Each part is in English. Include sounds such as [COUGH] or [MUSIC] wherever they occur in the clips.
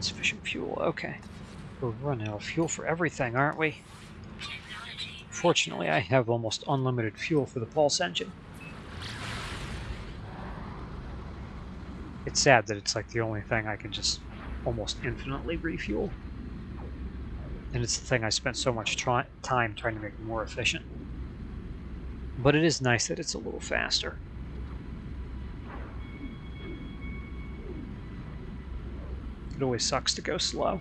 Insufficient fuel, okay. We're running out of fuel for everything, aren't we? Fortunately, I have almost unlimited fuel for the pulse engine. It's sad that it's like the only thing I can just almost infinitely refuel. And it's the thing I spent so much time trying to make more efficient. But it is nice that it's a little faster. It always sucks to go slow.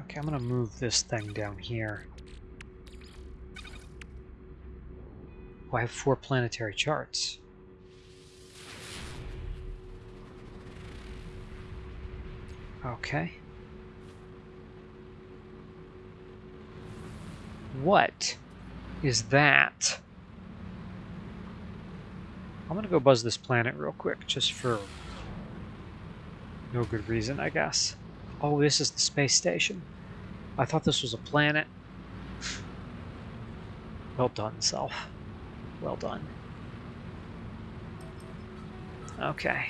Okay, I'm gonna move this thing down here. Oh, I have four planetary charts. Okay. What is that? I'm gonna go buzz this planet real quick, just for no good reason, I guess. Oh, this is the space station. I thought this was a planet. well done, self. Well done. Okay.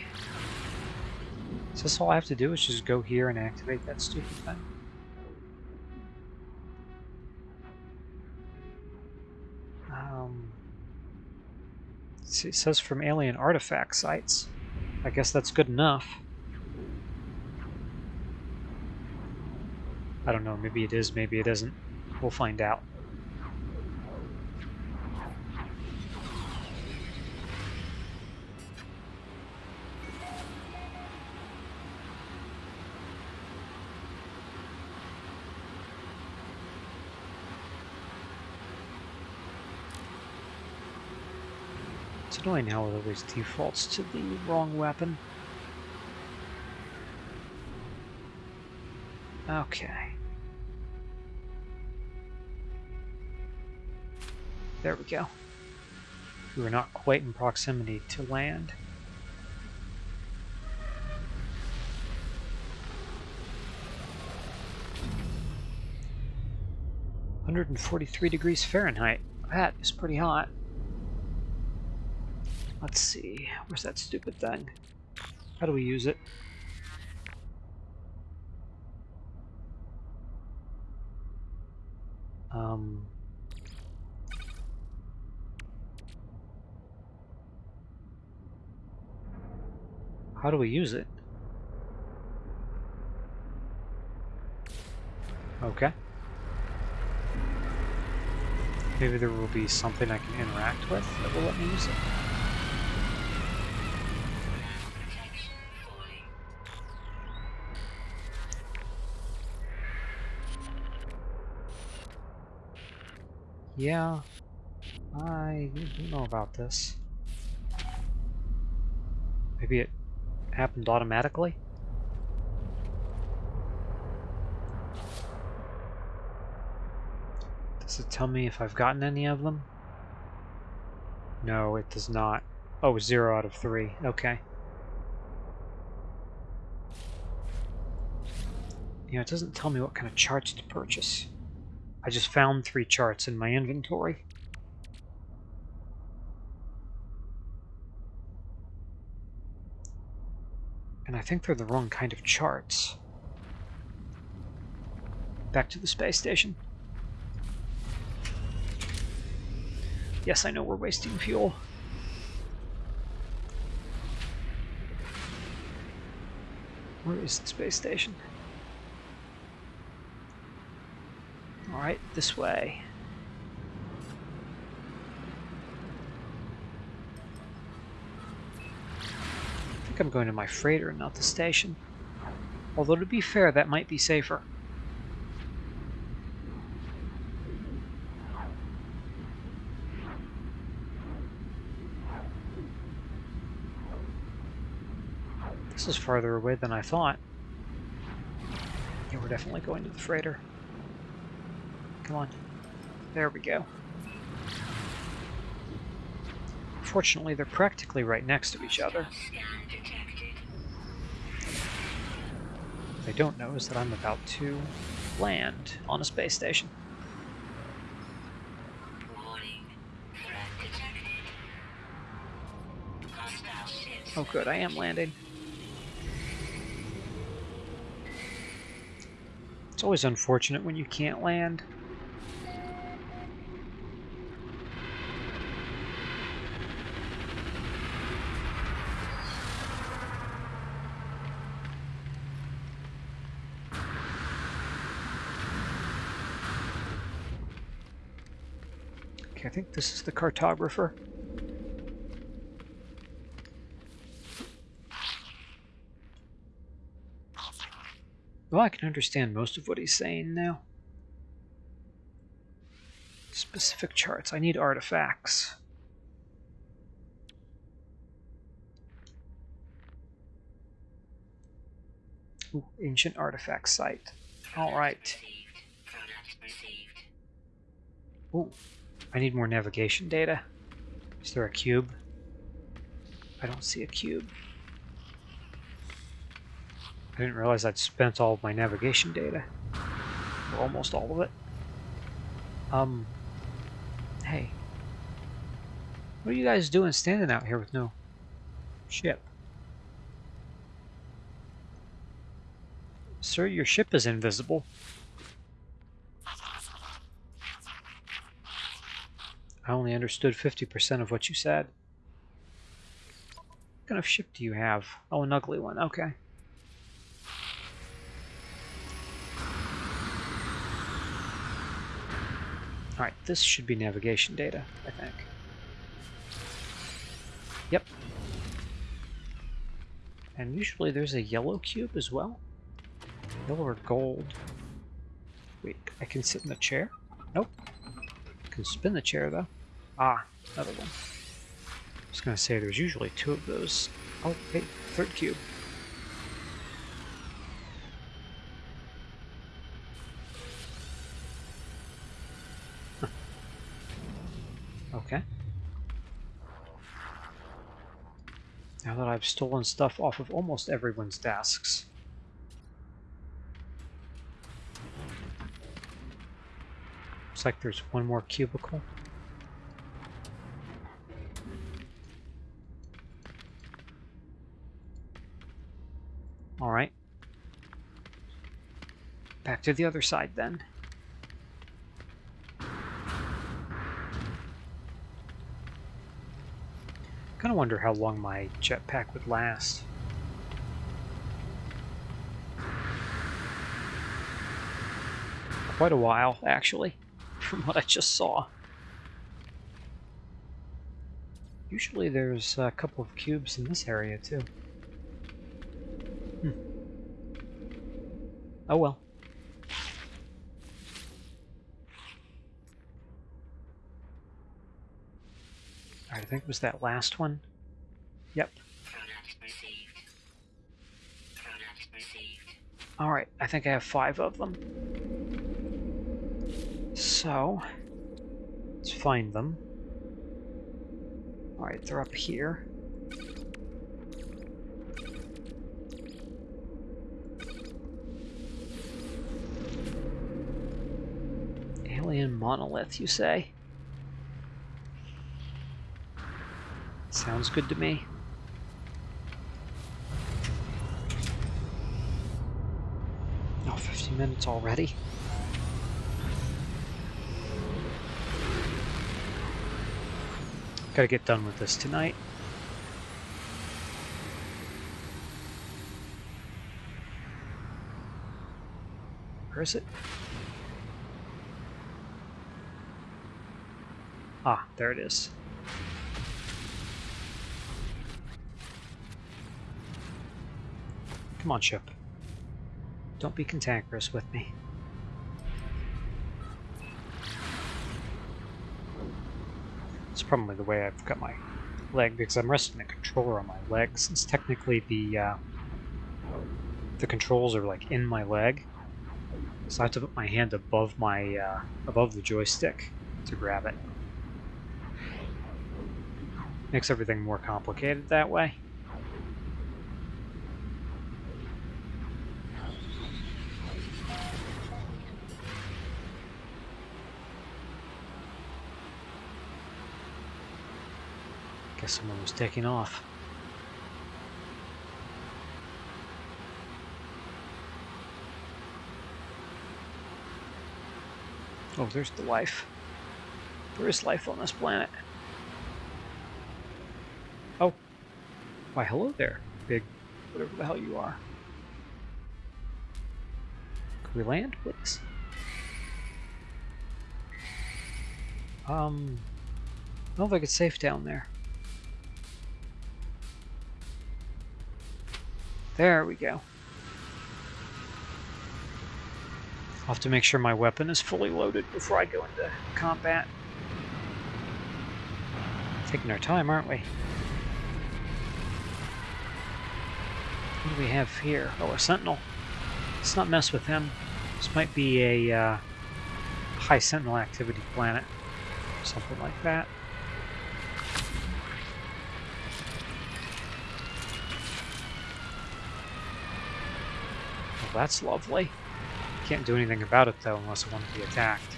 So this all I have to do is just go here and activate that stupid thing. It says from alien artifact sites. I guess that's good enough. I don't know, maybe it is, maybe it isn't. We'll find out. It's annoying how it always defaults to the wrong weapon. Okay. There we go. We were not quite in proximity to land. Hundred and forty-three degrees Fahrenheit. That is pretty hot. Let's see. Where's that stupid thing? How do we use it? Um, how do we use it? Okay. Maybe there will be something I can interact with that will let me use it. Yeah, I don't know about this. Maybe it happened automatically? Does it tell me if I've gotten any of them? No, it does not. Oh, zero out of three. Okay. Yeah, it doesn't tell me what kind of charts to purchase. I just found three charts in my inventory. And I think they're the wrong kind of charts. Back to the space station. Yes, I know we're wasting fuel. Where is the space station? Alright, this way. I think I'm going to my freighter, not the station. Although to be fair, that might be safer. This is farther away than I thought. Yeah, we're definitely going to the freighter. Come on. There we go. Fortunately, they're practically right next to each other. What they don't know is that I'm about to land on a space station. Oh good, I am landing. It's always unfortunate when you can't land. Okay, I think this is the cartographer. Well, I can understand most of what he's saying now. Specific charts. I need artifacts. Ooh, ancient artifact site. All right. Ooh, I need more navigation data. Is there a cube? I don't see a cube. I didn't realize I'd spent all of my navigation data. Or almost all of it. Um, hey. What are you guys doing standing out here with no ship? Sir, your ship is invisible. I only understood 50% of what you said. What kind of ship do you have? Oh, an ugly one. Okay. Alright, this should be navigation data, I think. Yep. And usually there's a yellow cube as well. Yellow or gold. Wait, I can sit in the chair? Nope. I Can spin the chair though. Ah, another one. I was gonna say there's usually two of those. Oh, hey, third cube. Okay. Now that I've stolen stuff off of almost everyone's desks. Looks like there's one more cubicle. Alright. Back to the other side then. Kind of wonder how long my jetpack would last. Quite a while, actually, [LAUGHS] from what I just saw. Usually there's a couple of cubes in this area, too. Hmm. Oh well. I think it was that last one. Yep. Alright, I think I have five of them. So, let's find them. Alright, they're up here. Alien monolith, you say? Sounds good to me. Oh, 50 minutes already? Gotta get done with this tonight. Where is it? Ah, there it is. Come on, ship. Don't be cantankerous with me. It's probably the way I've got my leg because I'm resting the controller on my leg since technically the uh, the controls are like in my leg. So I have to put my hand above my uh, above the joystick to grab it. Makes everything more complicated that way. Guess someone was taking off. Oh, there's the life. There is life on this planet. Oh. Why, hello there, big whatever the hell you are. Can we land, please? Um, I don't think it's safe down there. There we go. I'll have to make sure my weapon is fully loaded before I go into combat. Taking our time, aren't we? What do we have here? Oh, a sentinel. Let's not mess with him. This might be a uh, high sentinel activity planet. Something like that. That's lovely. Can't do anything about it though unless I want to be attacked.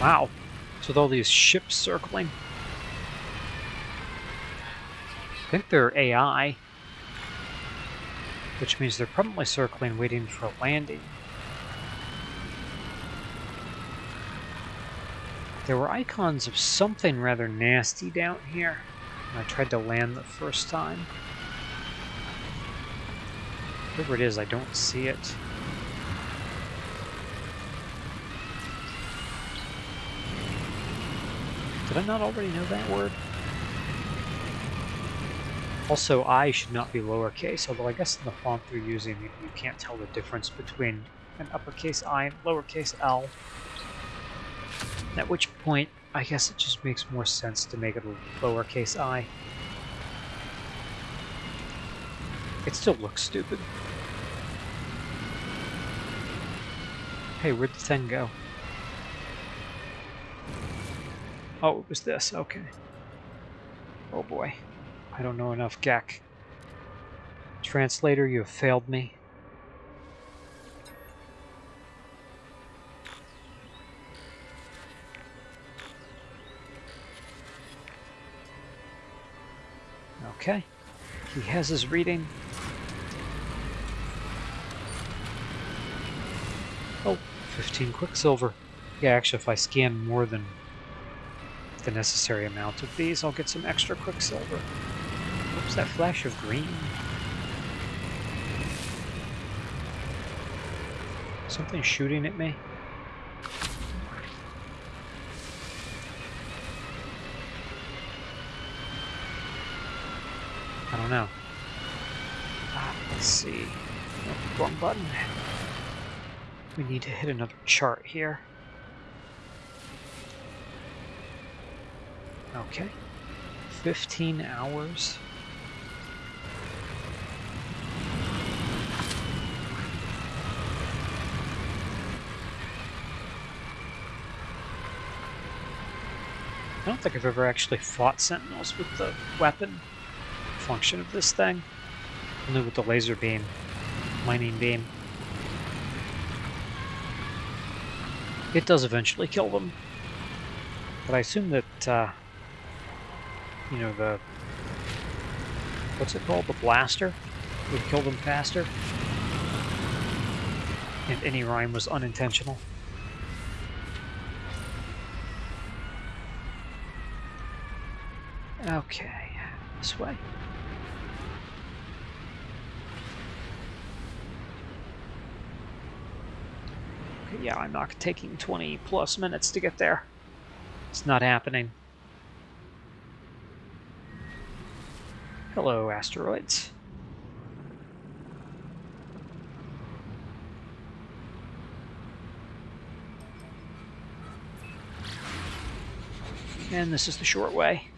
Wow. So with all these ships circling. I think they're AI. Which means they're probably circling waiting for a landing. There were icons of something rather nasty down here. I tried to land the first time. Whatever it is, I don't see it. Did I not already know that word? Also, I should not be lowercase, although I guess in the font they're using, you can't tell the difference between an uppercase I and lowercase l. At which point, I guess it just makes more sense to make it a lowercase i. It still looks stupid. Hey, where'd the thing go? Oh, it was this, okay. Oh boy. I don't know enough Gek. Translator, you have failed me. Okay. He has his reading. Oh, 15 Quicksilver. Yeah, actually, if I scan more than the necessary amount of these, I'll get some extra Quicksilver. Was that flash of green? Something shooting at me? I don't know. Ah, let's see. Wrong button. We need to hit another chart here. Okay. 15 hours. I don't think I've ever actually fought sentinels with the weapon function of this thing. Only with the laser beam, mining beam. It does eventually kill them. But I assume that, uh, you know, the... What's it called? The blaster would kill them faster. And any rhyme was unintentional. Okay, this way. Yeah, I'm not taking 20 plus minutes to get there. It's not happening. Hello, asteroids. And this is the short way.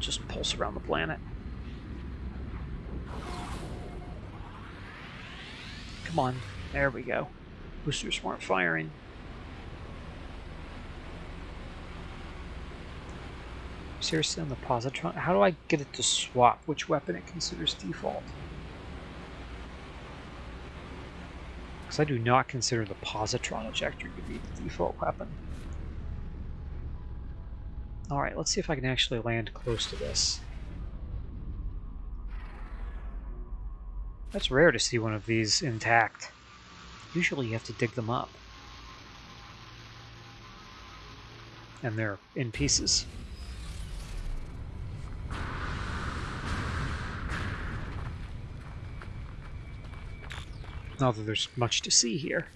Just pulse around the planet. Come on. There we go. Boosters weren't firing. Seriously, on the positron? How do I get it to swap which weapon it considers default? Because I do not consider the positron ejector to be the default weapon. Alright, let's see if I can actually land close to this. That's rare to see one of these intact. Usually you have to dig them up. And they're in pieces. Not that there's much to see here.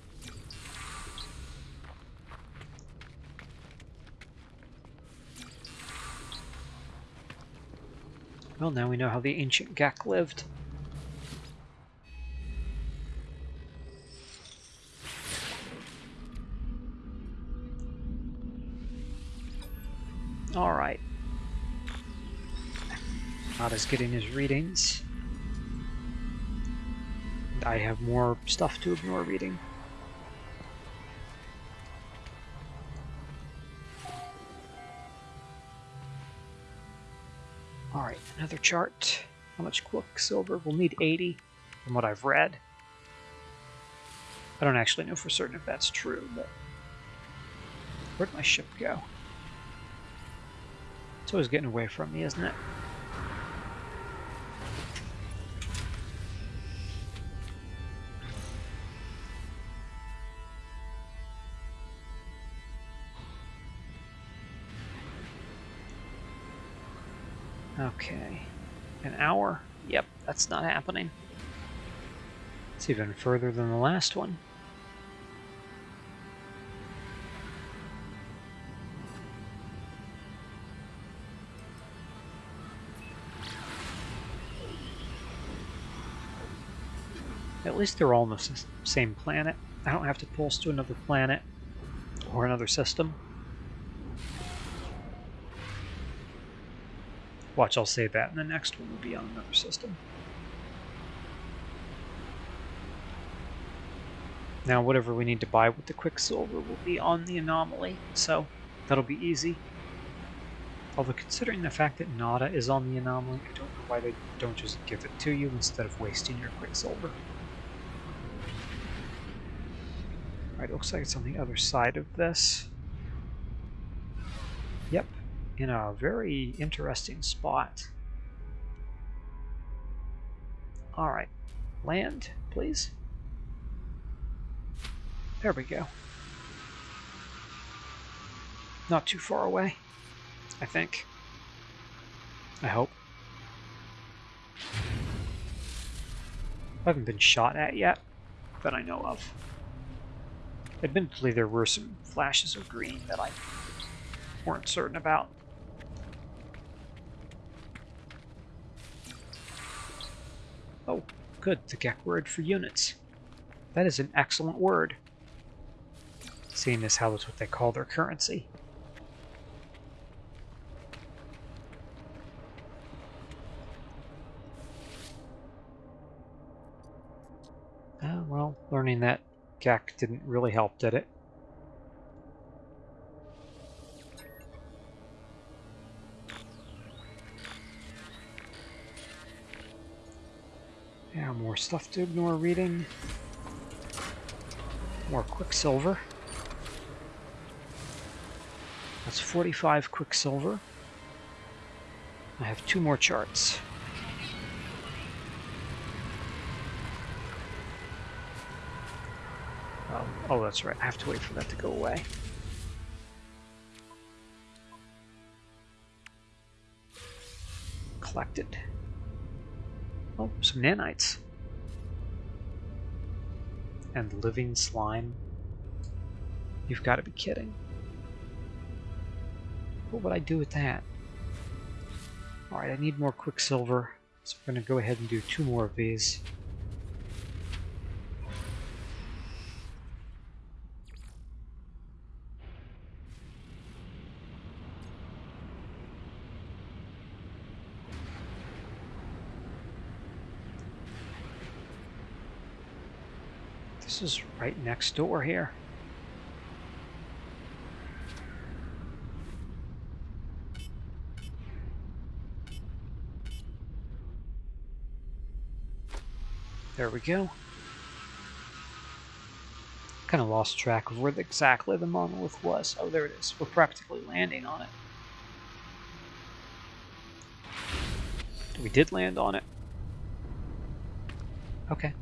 Well, now we know how the ancient Gek lived. Alright. Nada's getting his readings. I have more stuff to ignore reading. Alright, another chart. How much quicksilver? We'll need 80 from what I've read. I don't actually know for certain if that's true, but... Where'd my ship go? It's always getting away from me, isn't it? Okay. An hour? Yep, that's not happening. It's even further than the last one. Least they're all on the same planet. I don't have to pulse to another planet or another system. Watch, I'll say that, and the next one will be on another system. Now, whatever we need to buy with the Quicksilver will be on the anomaly, so that'll be easy. Although, considering the fact that Nada is on the anomaly, I don't know why they don't just give it to you instead of wasting your Quicksilver. Alright, looks like it's on the other side of this. Yep, in a very interesting spot. Alright, land, please. There we go. Not too far away, I think. I hope. I haven't been shot at yet, that I know of. Admittedly, there were some flashes of green that I weren't certain about. Oh, good, the Gek word for units. That is an excellent word. Seeing as how that's what they call their currency. Oh, well, learning that Gek didn't really help, did it? Yeah, more stuff to ignore reading. More Quicksilver. That's 45 Quicksilver. I have two more charts. Oh, that's right. I have to wait for that to go away. Collected. Oh, some nanites. And living slime. You've got to be kidding. What would I do with that? Alright, I need more quicksilver, so I'm going to go ahead and do two more of these. This is right next door here. There we go. Kind of lost track of where exactly the monolith was. Oh, there it is. We're practically landing on it. We did land on it. Okay,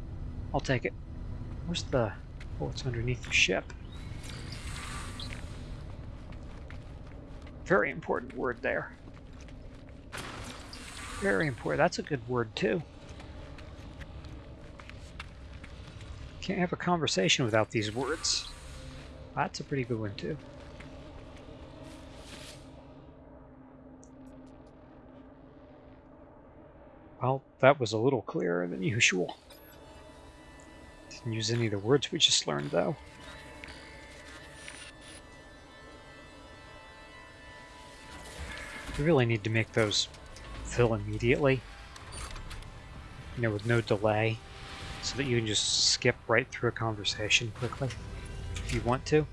I'll take it. Where's the... Oh, it's underneath the ship. Very important word there. Very important. That's a good word, too. Can't have a conversation without these words. That's a pretty good one, too. Well, that was a little clearer than usual. Use any of the words we just learned, though. We really need to make those fill immediately. You know, with no delay. So that you can just skip right through a conversation quickly. If you want to.